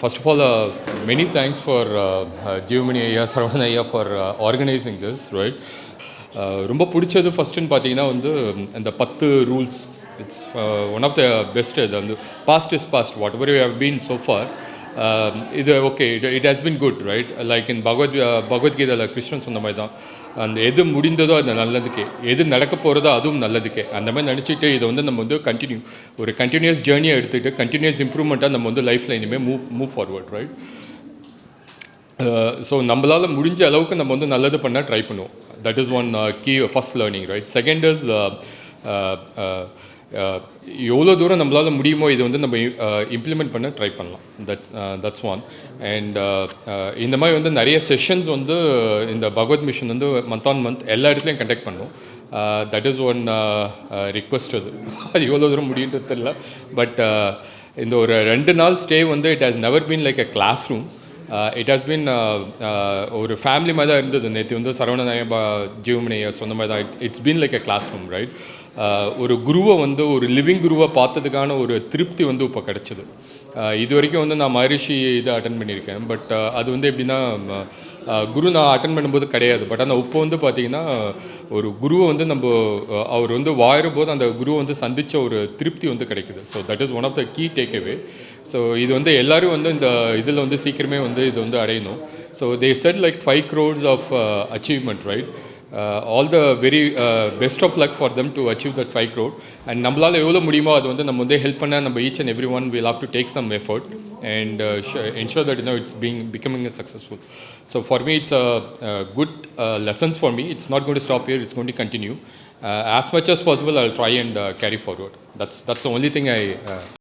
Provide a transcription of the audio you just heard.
First of all, uh, many thanks for uh, uh, Jeevamani ஐயா சரவண ஐயா for organising this right ரொம்ப பிடிச்சது ஃபஸ்ட்டுன்னு பார்த்தீங்கன்னா வந்து இந்த பத்து rules it's one of the best இது வந்து past is past whatever you have been so far Um, இது okay it it has been good right like in Bhagavad பகவத்கீதையில் கிருஷ்ணன் சொன்ன மாதிரி தான். அந்த எது முடிந்ததோ அது நல்லதுக்கே. எது நடக்க போகிறதோ அதுவும் நல்லதுக்கே. அந்த மாதிரி நினச்சிட்டு இதை வந்து நம்ம வந்து கண்டினியூ ஒரு கண்டினியூஸ் ஜேர்னியை எடுத்துகிட்டு கண்டினியூஸ் இம்ப்ரூவ்மெண்ட்டாக நம்ம வந்து லைஃப்பில் இனிமேல் move move forward right so நம்மளால் முடிஞ்ச அளவுக்கு நம்ம வந்து நல்லது பண்ணால் ட்ரை பண்ணுவோம். That is one key first learning right second is எவ்வளோ தூரம் நம்மளால் முடியுமோ இதை வந்து நம்ம இம்ப்ளிமெண்ட் பண்ண ட்ரை பண்ணலாம். தட் தட்ஸ் ஒன் அண்ட் இந்த மாதிரி வந்து நிறைய செஷன்ஸ் வந்து இந்த பகவத் மிஷன் வந்து மந்த் ஆன் மந்த் எல்லா இடத்துலையும் கண்டக்ட் பண்ணும். தட் இஸ் ஒன் ரிக்வஸ்ட் அது. அது எவ்வளோ தூரம் முடியுன்றது தெரில பட் இந்த ஒரு ரெண்டு நாள் ஸ்டே வந்து it has never been like a class room it has been ஒரு ஃபேமிலி மாதிரி தான் இருந்தது. நேற்று வந்து சரவணநாய ஜீவமணிய சொன்ன மாதிரி தான். It's been like a class room right ஒரு குருவை வந்து ஒரு லிவிங் குருவை பார்த்ததுக்கான ஒரு திருப்தி வந்து இப்போ கிடச்சிது. இது வரைக்கும் வந்து நான் மகரிஷி இதை அட்டன் பண்ணியிருக்கேன். பட் அது வந்து எப்படின்னா குரு நான் அட்டன் பண்ணும்போது கிடையாது. பட் ஆனால் இப்போ வந்து பார்த்திங்கன்னா ஒரு குருவை வந்து நம்ம அவர் வந்து வாயிற போது அந்த குருவை வந்து சந்தித்த ஒரு திருப்தி வந்து கிடைக்குது. So that is one of the key takeaway so இது வந்து எல்லோரும் வந்து இந்த இதில் வந்து சீக்கிரமே வந்து இது வந்து அடையணும். So they set like five crores of achievement right all the very best of luck for them to achieve that five crore and நம்மளால் எவ்வளோ முடியுமோ அது வந்து நம்ம வந்து ஹெல்ப் பண்ண நம்ம each and every one will have to take some effort and ensure that no it's being becoming a successful so for me it's a good lessons for me it's not going to stop here it's going to continue as much as possible I'll try and uh, carry forward. That's that's the only thing I. Uh,